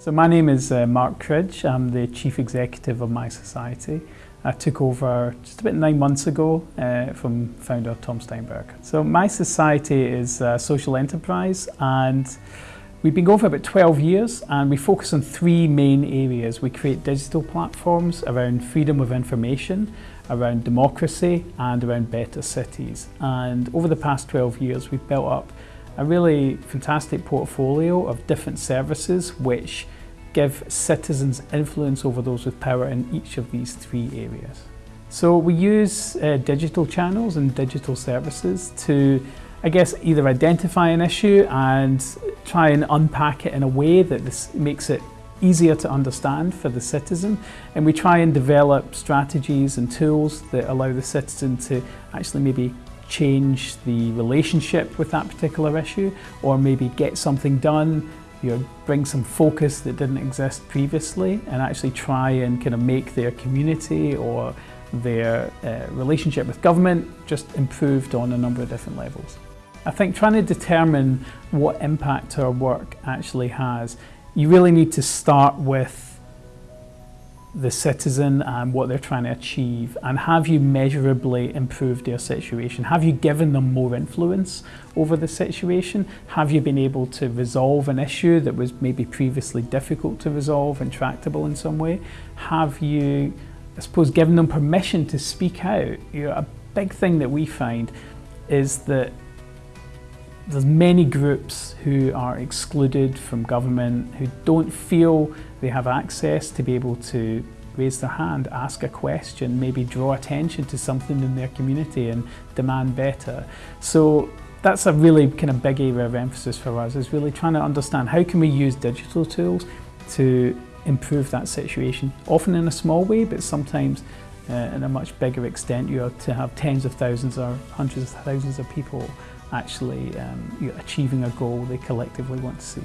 So my name is uh, Mark Cridge. I'm the Chief Executive of mySociety. I took over just about nine months ago uh, from founder Tom Steinberg. So mySociety is a social enterprise and we've been going for about 12 years and we focus on three main areas. We create digital platforms around freedom of information, around democracy and around better cities. And over the past 12 years we've built up a really fantastic portfolio of different services which give citizens influence over those with power in each of these three areas. So we use uh, digital channels and digital services to, I guess, either identify an issue and try and unpack it in a way that this makes it easier to understand for the citizen and we try and develop strategies and tools that allow the citizen to actually maybe change the relationship with that particular issue or maybe get something done you know, bring some focus that didn't exist previously and actually try and kind of make their community or their uh, relationship with government just improved on a number of different levels. I think trying to determine what impact our work actually has, you really need to start with the citizen and what they're trying to achieve and have you measurably improved their situation? Have you given them more influence over the situation? Have you been able to resolve an issue that was maybe previously difficult to resolve, intractable in some way? Have you, I suppose, given them permission to speak out? You know, a big thing that we find is that there's many groups who are excluded from government, who don't feel they have access to be able to raise their hand, ask a question, maybe draw attention to something in their community and demand better. So that's a really kind of big area of emphasis for us, is really trying to understand how can we use digital tools to improve that situation, often in a small way, but sometimes uh, in a much bigger extent, you have to have tens of thousands or hundreds of thousands of people actually um, you achieving a goal they collectively want to see.